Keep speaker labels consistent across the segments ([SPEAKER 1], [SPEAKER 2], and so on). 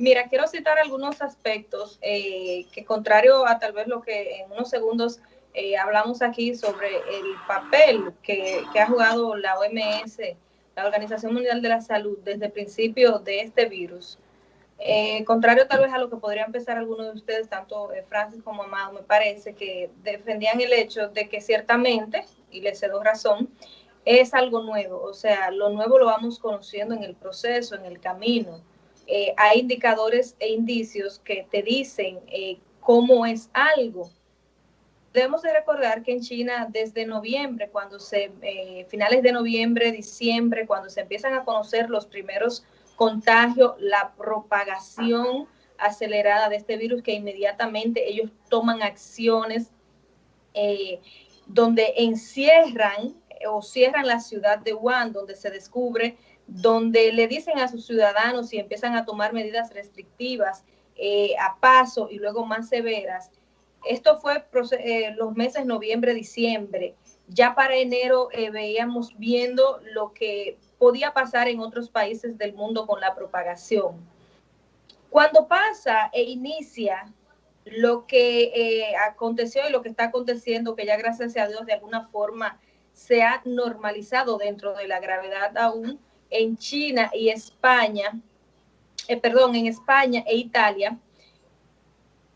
[SPEAKER 1] Mira, quiero citar algunos aspectos eh, que contrario a tal vez lo que en unos segundos eh, hablamos aquí sobre el papel que, ha jugado la OMS, la Organización Mundial de la Salud, desde el principio de este virus. Eh, contrario tal vez a lo que podría empezar algunos de ustedes, tanto Francis como Amado, me parece que defendían el hecho de que ciertamente, y les cedo razón, es algo nuevo, o sea, lo nuevo lo vamos conociendo en el proceso, en el camino. Eh, hay indicadores e indicios que te dicen eh, cómo es algo. Debemos de recordar que en China desde noviembre, cuando se, eh, finales de noviembre, diciembre, cuando se empiezan a conocer los primeros contagios, la propagación acelerada de este virus, que inmediatamente ellos toman acciones donde encierran o cierran la ciudad de Wuhan, donde se descubre, donde le dicen a sus ciudadanos y empiezan a tomar medidas restrictivas eh, a paso y luego más severas. Esto fue eh, los meses noviembre, diciembre. Ya para enero eh, veíamos viendo lo que podía pasar en otros países del mundo con la propagación. Cuando pasa e inicia lo que aconteció y lo que está aconteciendo, que ya gracias a Dios de alguna forma se ha normalizado dentro de la gravedad aún en China y España, eh, perdón, en España e Italia.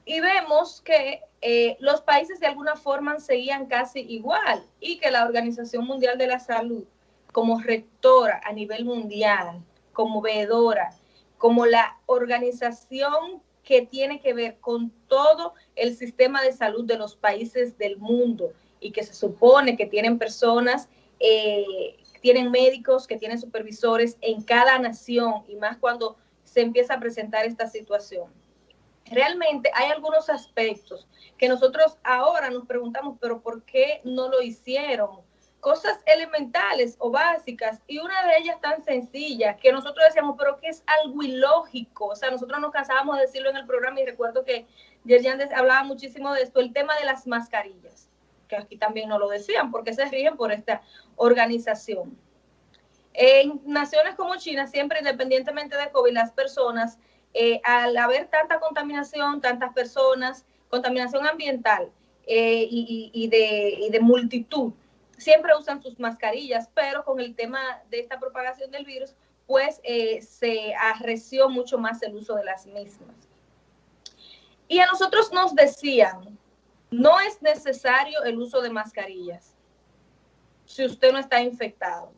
[SPEAKER 1] Y vemos que eh, los países de alguna forma seguían casi igual y que la Organización Mundial de la Salud, como rectora a nivel mundial, como veedora, como la organización que tiene que ver con todo el sistema de salud de los países del mundo y que se supone que tienen personas, eh, tienen médicos, que tienen supervisores en cada nación y más cuando se empieza a presentar esta situación. Realmente hay algunos aspectos que nosotros ahora nos preguntamos, pero ¿por qué no lo hicieron? Cosas elementales o básicas y una de ellas tan sencilla que nosotros decíamos, pero que es algo ilógico. O sea, nosotros nos cansábamos de decirlo en el programa y recuerdo que Yerjan hablaba muchísimo de esto, el tema de las mascarillas que aquí también nos lo decían, porque se rigen por esta organización. En naciones como China, siempre independientemente de COVID, las personas, eh, al haber tanta contaminación, tantas personas, contaminación ambiental eh, y, de, de multitud, siempre usan sus mascarillas, pero con el tema de esta propagación del virus, pues eh, se arreció mucho más el uso de las mismas. Y a nosotros nos decían, no es necesario el uso de mascarillas si usted no está infectado.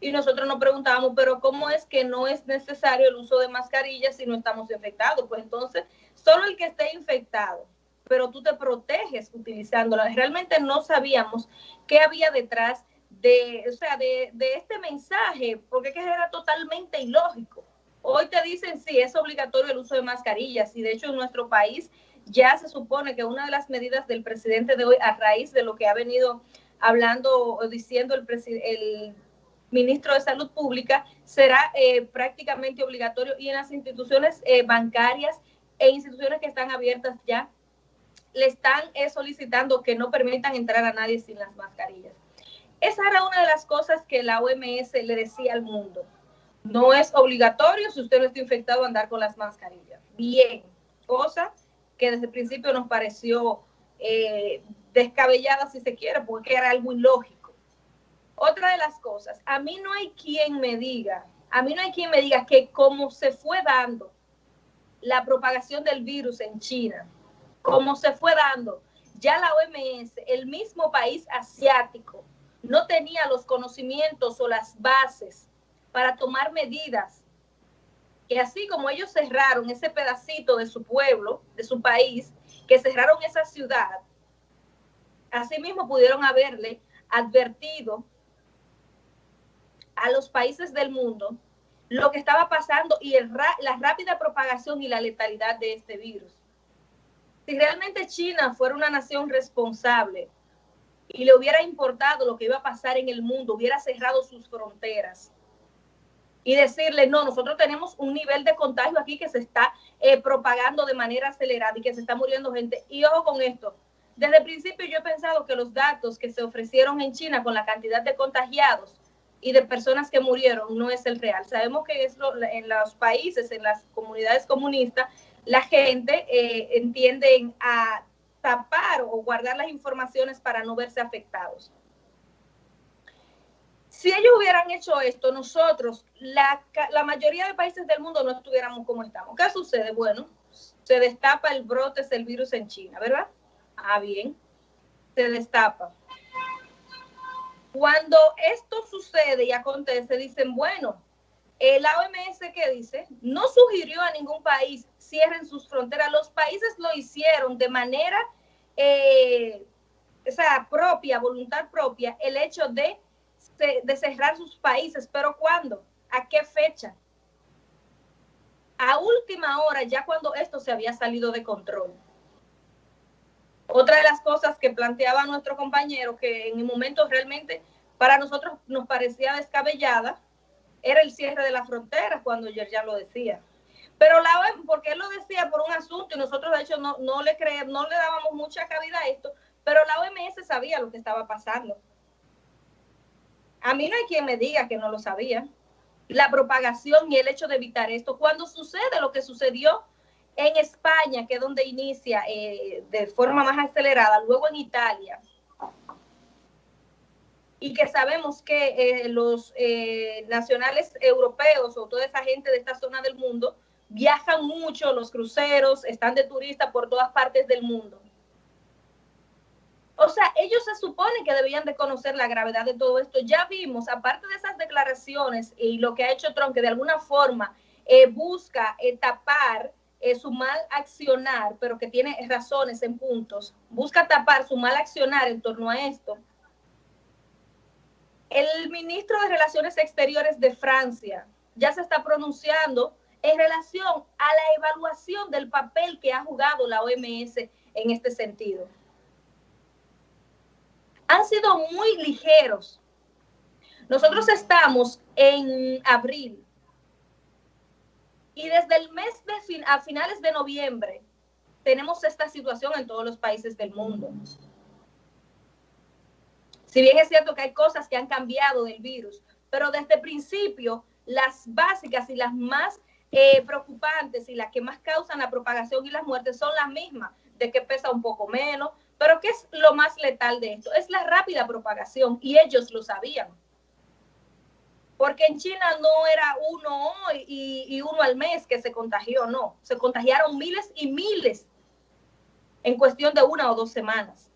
[SPEAKER 1] Y nosotros nos preguntábamos, pero ¿cómo es que no es necesario el uso de mascarillas si no estamos infectados? Pues entonces, solo el que esté infectado, pero tú te proteges utilizándola. Realmente no sabíamos qué había detrás de, o sea, de, de este mensaje, porque que era totalmente ilógico. Hoy te dicen, sí, es obligatorio el uso de mascarillas y de hecho en nuestro país ya se supone que una de las medidas del presidente de hoy, a raíz de lo que ha venido hablando o diciendo el, ministro de Salud Pública, será eh, prácticamente obligatorio y en las instituciones eh, bancarias e instituciones que están abiertas ya, le están eh, solicitando que no permitan entrar a nadie sin las mascarillas. Esa era una de las cosas que la OMS le decía al mundo. No es obligatorio si usted no está infectado andar con las mascarillas. Bien, cosa que desde el principio nos pareció eh, descabellada, si se quiere, porque era algo ilógico. Otra de las cosas, a mí no hay quien me diga, a mí no hay quien me diga que como se fue dando la propagación del virus en China, como se fue dando, ya la OMS, el mismo país asiático, no tenía los conocimientos o las bases para tomar medidas que así como ellos cerraron ese pedacito de su pueblo, de su país, que cerraron esa ciudad, así mismo pudieron haberle advertido a los países del mundo lo que estaba pasando y la rápida propagación y la letalidad de este virus. Si realmente China fuera una nación responsable y le hubiera importado lo que iba a pasar en el mundo, hubiera cerrado sus fronteras, y decirle, no, nosotros tenemos un nivel de contagio aquí que se está eh, propagando de manera acelerada y que se está muriendo gente. Y ojo con esto, desde el principio yo he pensado que los datos que se ofrecieron en China con la cantidad de contagiados y de personas que murieron no es el real. Sabemos que es en los países, en las comunidades comunistas, la gente eh, entiende a tapar o guardar las informaciones para no verse afectados. Si ellos hubieran hecho esto, nosotros, la, la mayoría de países del mundo no estuviéramos como estamos. ¿Qué sucede? Bueno, se destapa el brote del virus en China, ¿verdad? Ah, bien, se destapa. Cuando esto sucede y acontece, dicen, bueno, la OMS que dice, no sugirió a ningún país cierren sus fronteras. Los países lo hicieron de manera eh, propia, voluntad propia, el hecho de, de cerrar sus países. Pero ¿cuándo? ¿A qué fecha? A última hora, ya cuando esto se había salido de control. Otra de las cosas que planteaba nuestro compañero, que en el momento realmente para nosotros nos parecía descabellada, era el cierre de la frontera, cuando ya lo decía. Pero la OMS, porque él lo decía por un asunto y nosotros de hecho no, no le creemos, no le dábamos mucha cabida a esto, pero la OMS sabía lo que estaba pasando. A mí no hay quien me diga que no lo sabía. La propagación y el hecho de evitar esto. Cuando sucede lo que sucedió en España, que es donde inicia eh, de forma más acelerada, luego en Italia, y que sabemos que eh, los eh, nacionales europeos o toda esa gente de esta zona del mundo viajan mucho, los cruceros están de turistas por todas partes del mundo. O sea, ellos se supone que debían de conocer la gravedad de todo esto. Ya vimos, aparte de esas declaraciones y lo que ha hecho Trump, que de alguna forma eh, busca tapar su mal accionar, pero que tiene razones en puntos, busca tapar su mal accionar en torno a esto el ministro de Relaciones Exteriores de Francia ya se está pronunciando en relación a la evaluación del papel que ha jugado la OMS en este sentido. Han sido muy ligeros. Nosotros estamos en abril y desde el mes de fin, a finales de noviembre tenemos esta situación en todos los países del mundo. Si bien es cierto que hay cosas que han cambiado del virus, pero desde el principio las básicas y las más eh, preocupantes y las que más causan la propagación y las muertes son las mismas, de que pesa un poco menos, pero ¿qué es lo más letal de esto? Es la rápida propagación y ellos lo sabían. Porque en China no era uno hoy y, uno al mes que se contagió, no, se contagiaron miles y miles en cuestión de una o dos semanas.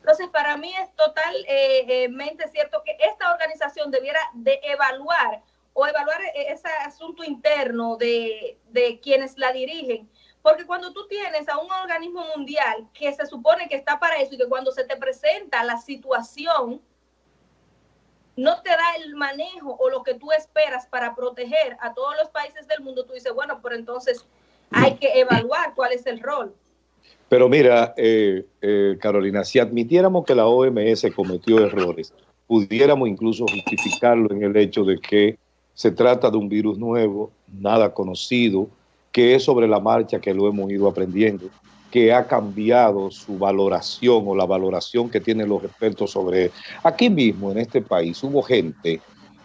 [SPEAKER 1] Entonces, para mí es totalmente cierto que esta organización debiera de evaluar o evaluar e-, ese asunto interno de, de quienes la dirigen. Porque cuando tú tienes a un organismo mundial que se supone que está para eso y que cuando se te presenta la situación, no te da el manejo o lo que tú esperas para proteger a todos los países del mundo, tú dices, bueno, pero entonces hay que evaluar cuál es el rol.
[SPEAKER 2] Pero mira, eh, eh, Carolina, si admitiéramos que la OMS cometió errores, pudiéramos incluso justificarlo en el hecho de que se trata de un virus nuevo, nada conocido, que es sobre la marcha que lo hemos ido aprendiendo, que ha cambiado su valoración o la valoración que tienen los expertos sobre él. Aquí mismo, en este país, hubo gente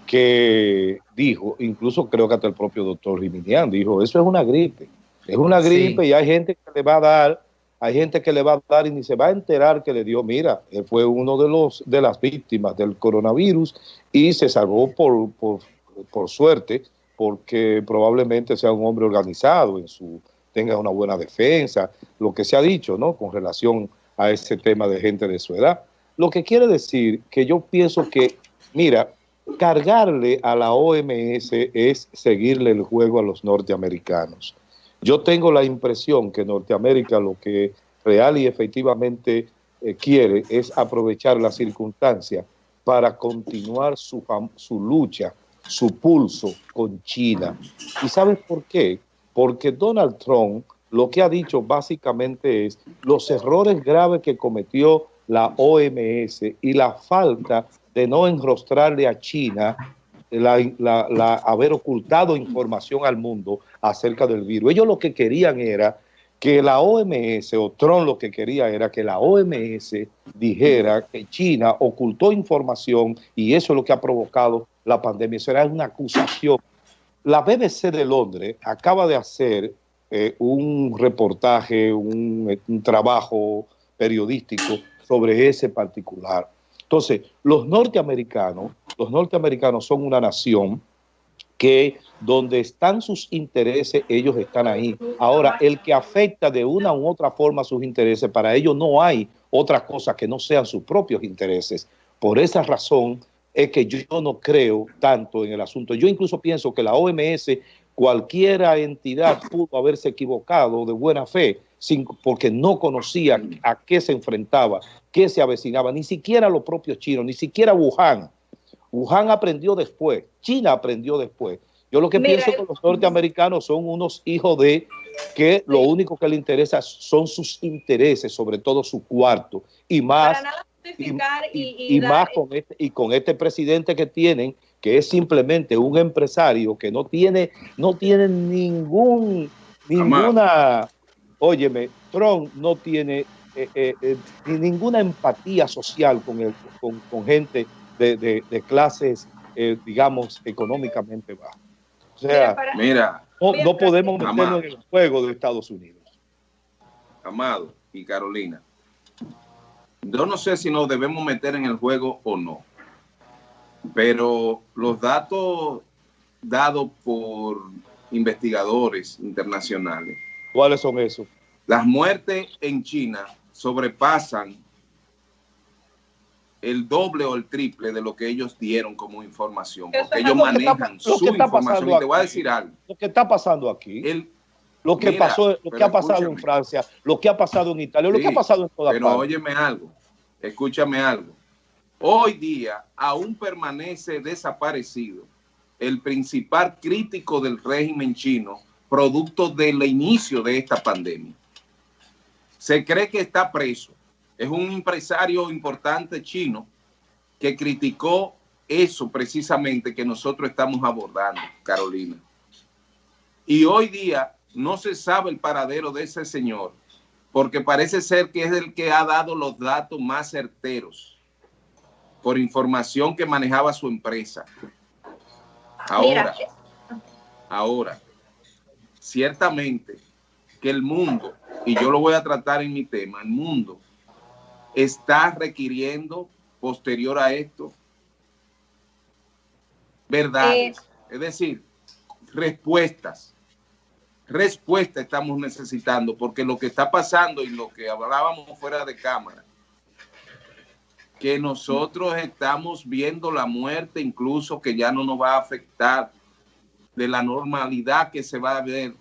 [SPEAKER 2] que dijo, incluso creo que hasta el propio doctor Riminian dijo, eso es una gripe, es una gripe y hay gente que le va a dar hay gente que le va a dar y ni se va a enterar que le dio, mira, él fue uno de los de las víctimas del coronavirus y se salvó por, por, suerte, porque probablemente sea un hombre organizado, en su tenga una buena defensa, lo que se ha dicho, ¿no? Con relación a ese tema de gente de su edad. Lo que quiere decir que yo pienso que, mira, cargarle a la OMS es seguirle el juego a los norteamericanos. Yo tengo la impresión que Norteamérica lo que real y efectivamente eh, quiere es aprovechar la circunstancia para continuar su, su lucha, su pulso con China. ¿Y sabes por qué? Porque Donald Trump lo que ha dicho básicamente es los errores graves que cometió la OMS y la falta de no enrostrarle a China la, haber ocultado información al mundo acerca del virus. Ellos lo que querían era que la OMS, o Trump lo que quería era que la OMS dijera que China ocultó información y eso es lo que ha provocado la pandemia. Eso era una acusación. La BBC de Londres acaba de hacer eh, un reportaje, un, un trabajo periodístico sobre ese particular. Entonces, los norteamericanos, los norteamericanos son una nación que donde están sus intereses, ellos están ahí. Ahora, el que afecta de una u otra forma sus intereses, para ellos no hay otra cosa que no sean sus propios intereses. Por esa razón es que yo no creo tanto en el asunto. Yo incluso pienso que la OMS, cualquier entidad pudo haberse equivocado de buena fe, porque no conocía a qué se enfrentaba, qué se avecinaba, ni siquiera los propios chinos, ni siquiera Wuhan Wuhan aprendió después, China aprendió después. Yo lo que pienso que los norteamericanos son unos hijos de que lo único que les interesa son sus intereses, sobre todo su cuarto, y más, y, más con este, y con este presidente que tienen, que es simplemente un empresario que no tiene, no tiene ningún, ninguna, óyeme, Trump no tiene eh, eh, eh, ninguna empatía social con, el, con, con gente de, clases, eh, digamos, económicamente bajas. O sea, mira, no, podemos meternos en el juego de Estados Unidos.
[SPEAKER 3] Amado y Carolina, yo no sé si nos debemos meter en el juego o no, pero los datos dados por investigadores internacionales.
[SPEAKER 2] ¿Cuáles son esos?
[SPEAKER 3] Las muertes en China sobrepasan el doble o el triple de lo que ellos dieron como información, porque ellos manejan su información. Y te voy a decir algo.
[SPEAKER 2] Lo que está pasando aquí, lo que pasó, lo que ha pasado en Francia, lo que ha pasado en Italia, lo que ha pasado en toda
[SPEAKER 3] Pero óyeme algo, escúchame algo. Hoy día aún permanece desaparecido el principal crítico del régimen chino, producto del inicio de esta pandemia. Se cree que está preso es un empresario importante chino que criticó eso precisamente que nosotros estamos abordando, Carolina. Y hoy día no se sabe el paradero de ese señor, porque parece ser que es el que ha dado los datos más certeros por información que manejaba su empresa. Ahora, ahora, ciertamente que el mundo, y yo lo voy a tratar en mi tema, el mundo está requiriendo posterior a esto verdades, eh, es decir, respuestas. Respuestas estamos necesitando porque lo que está pasando y lo que hablábamos fuera de cámara, que nosotros estamos viendo la muerte incluso que ya no nos va a afectar de la normalidad que se va a ver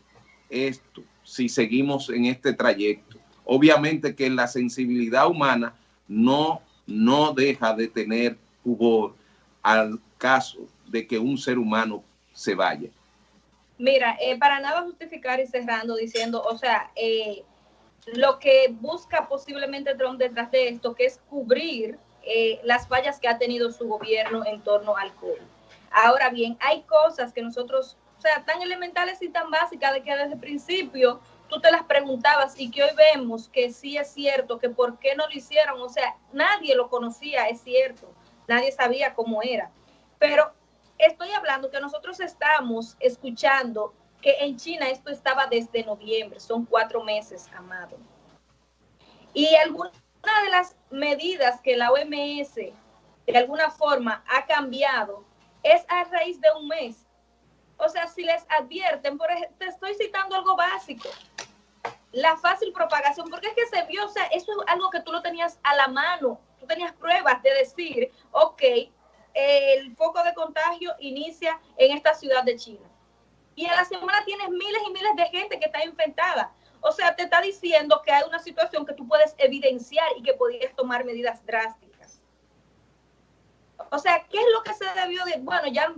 [SPEAKER 3] esto si seguimos en este trayecto obviamente que la sensibilidad humana no, no deja de tener pudor al caso de que un ser humano se vaya.
[SPEAKER 1] Mira, eh, para nada justificar y cerrando diciendo, o sea, eh, lo que busca posiblemente Trump detrás de esto, que es cubrir eh, las fallas que ha tenido su gobierno en torno al COVID. Ahora bien, hay cosas que nosotros, o sea, tan elementales y tan básicas de que desde el principio tú te las preguntabas y que hoy vemos que sí es cierto, que por qué no lo hicieron, o sea, nadie lo conocía, es cierto, nadie sabía cómo era, pero estoy hablando que nosotros estamos escuchando que en China esto estaba desde noviembre, son cuatro meses, amado. Y alguna de las medidas que la OMS de alguna forma ha cambiado es a raíz de un mes. O sea, si les advierten, por ejemplo, te estoy citando algo básico, la fácil propagación, porque es que se vio, o sea, eso es algo que tú lo tenías a la mano, tú tenías pruebas de decir, ok, el foco de contagio inicia en esta ciudad de China. Y a la semana tienes miles y miles de gente que está infectada. O sea, te está diciendo que hay una situación que tú puedes evidenciar y que podrías tomar medidas drásticas. O sea, ¿qué es lo que se debió de, bueno, ya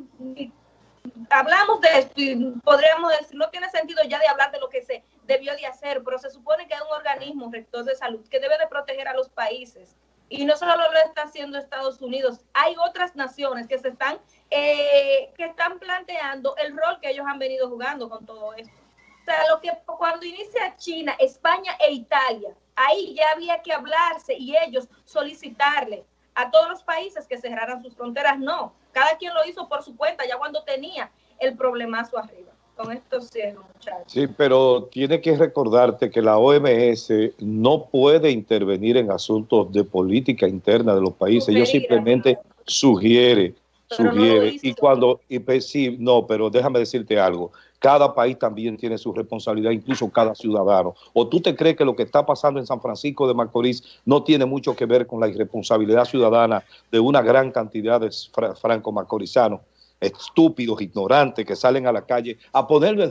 [SPEAKER 1] hablamos de esto y podríamos decir, no tiene sentido ya de hablar de lo que se debió de hacer, pero se supone que hay un organismo rector de salud que debe de proteger a los países. Y no solo lo está haciendo Estados Unidos, hay otras naciones que se están, eh, que están planteando el rol que ellos han venido jugando con todo esto. hasta lo que cuando inicia China, España e Italia, ahí ya había que hablarse y ellos solicitarle a todos los países que cerraran sus fronteras. No, cada quien lo hizo por su cuenta, ya cuando tenía el problemazo arriba. Con esto cierro, muchachos.
[SPEAKER 2] Sí, pero tiene que recordarte que la OMS no puede intervenir en asuntos de política interna de los países.
[SPEAKER 1] Sugerir,
[SPEAKER 2] Ellos simplemente
[SPEAKER 1] ¿no?
[SPEAKER 2] sugiere,
[SPEAKER 1] Pero
[SPEAKER 2] sugiere. y cuando, y pues, sí, no, pero déjame decirte algo. Cada país también tiene su responsabilidad, incluso cada ciudadano. ¿O tú te crees que lo que está pasando en San Francisco de Macorís no tiene mucho que ver con la irresponsabilidad ciudadana de una gran cantidad de fra- franco-macorizanos, estúpidos, ignorantes, que salen a la calle a ponerlo en